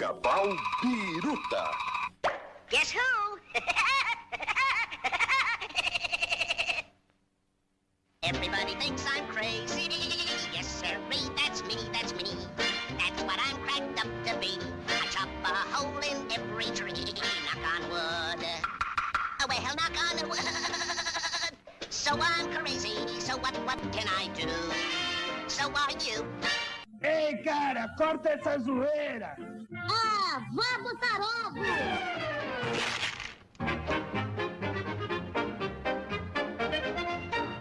Biruta. Guess who? Everybody thinks I'm crazy. Yes, sir, that's me, that's me. That's what I'm cracked up to be. I chop a hole in every tree. Knock on wood. Oh, well, knock on wood. So I'm crazy. So what, what can I do? So are you. Ei, cara, corta essa zoeira! Ah, vá botar ovo!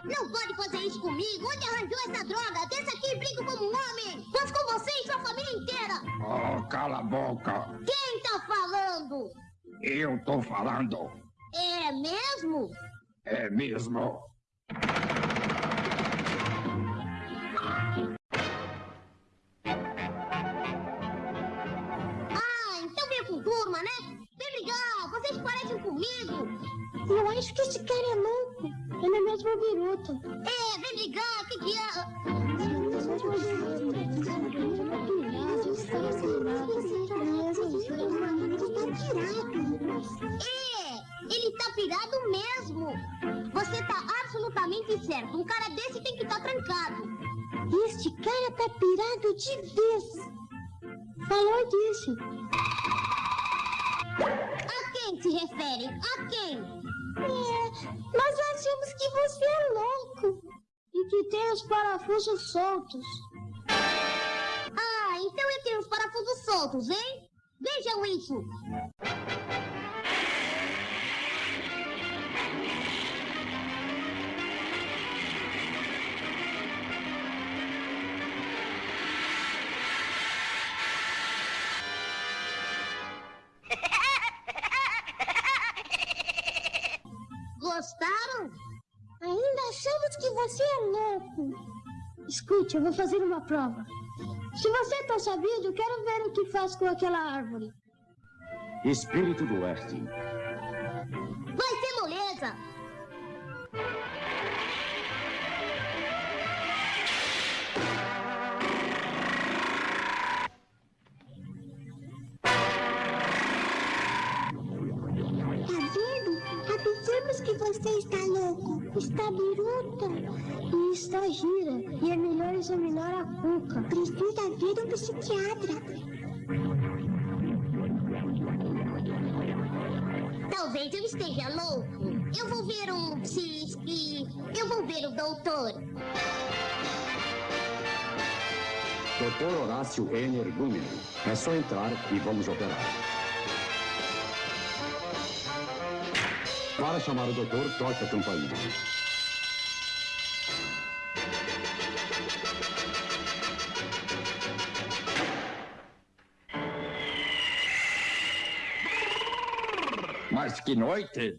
Não pode fazer isso comigo! Onde arranjou essa droga? Desça aqui e brinco como um homem! Vamos com você e sua família inteira! Oh, cala a boca! Quem tá falando? Eu tô falando! É mesmo? É mesmo! Turma, né? Bem legal, vocês parecem comigo. Eu acho que esse cara é louco. Ele é mesmo biruta. É, vem ligar, que que é? É, ele tá pirado mesmo. Você tá absolutamente certo. Um cara desse tem que estar trancado. Este cara tá pirado de vez. Falou disso. Se refere? A quem? É, nós achamos que você é louco. E que tem os parafusos soltos. Ah, então eu tenho os parafusos soltos, hein? Vejam isso. Gostaram? Ainda achamos que você é louco. Escute, eu vou fazer uma prova. Se você tá sabido, quero ver o que faz com aquela árvore. Espírito do Oeste. Você está louco. Está biruta. E está gira. E é melhor examinar a cuca. Precisa ver um psiquiatra. Talvez eu esteja louco. Eu vou ver um psiqui. Eu vou ver o doutor. Dr. Horácio Energúmeno. É só entrar e vamos operar. Para chamar o doutor, toque a campainha. Mas que noite!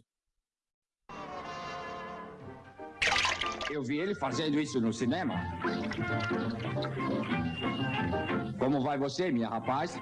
Eu vi ele fazendo isso no cinema. Como vai você, minha rapaz?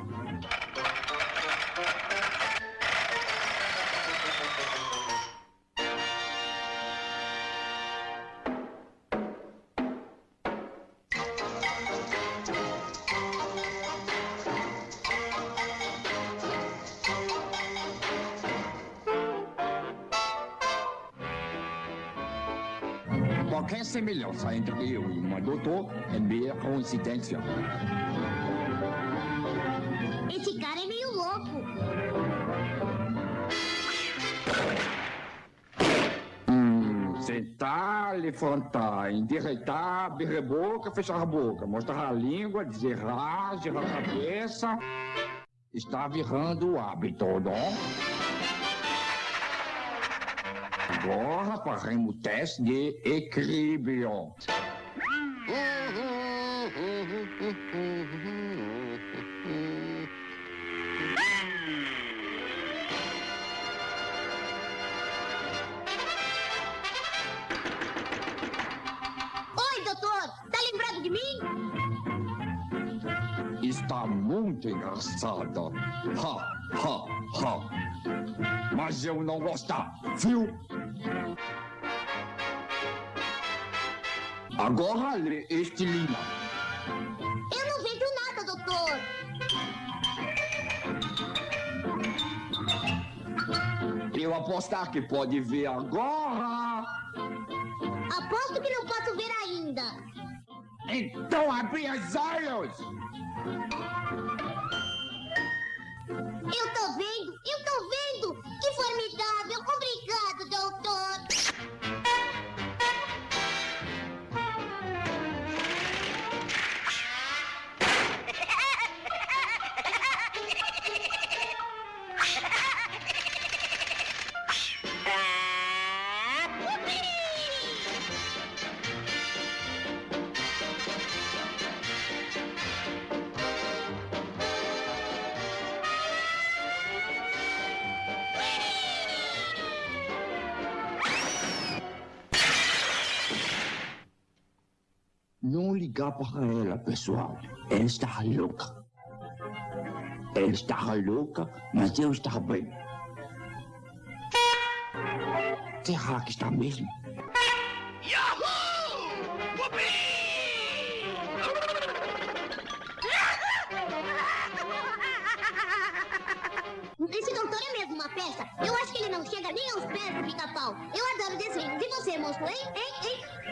Qualquer semelhança entre eu e uma doutor é meia coincidência. Esse cara é meio louco. Hum, sentar, levantar, endireitar, abrir a boca, fechar a boca, mostrar a língua, dizer ah, girar a cabeça. Está virando o hábito, não? Agora faremos o teste de equilíbrio. Oi, doutor. Tá lembrado de mim? Está muito engraçada. Ha, ha, ha. Mas eu não gostar, viu? Agora lê este Lima Eu não vejo nada, doutor. Eu apostar que pode ver agora. Aposto que não posso ver ainda. Então abre os olhos. Eu tô vendo, eu tô vendo. Ligar para ela, pessoal. Ela está louca. Ela está louca, mas eu estou bem. Será que está mesmo? Esse doutor é mesmo uma peça. Eu acho que ele não chega nem aos pés do pica-pau. Eu adoro desenhos. E você, monstro, hein? Hein? Hein?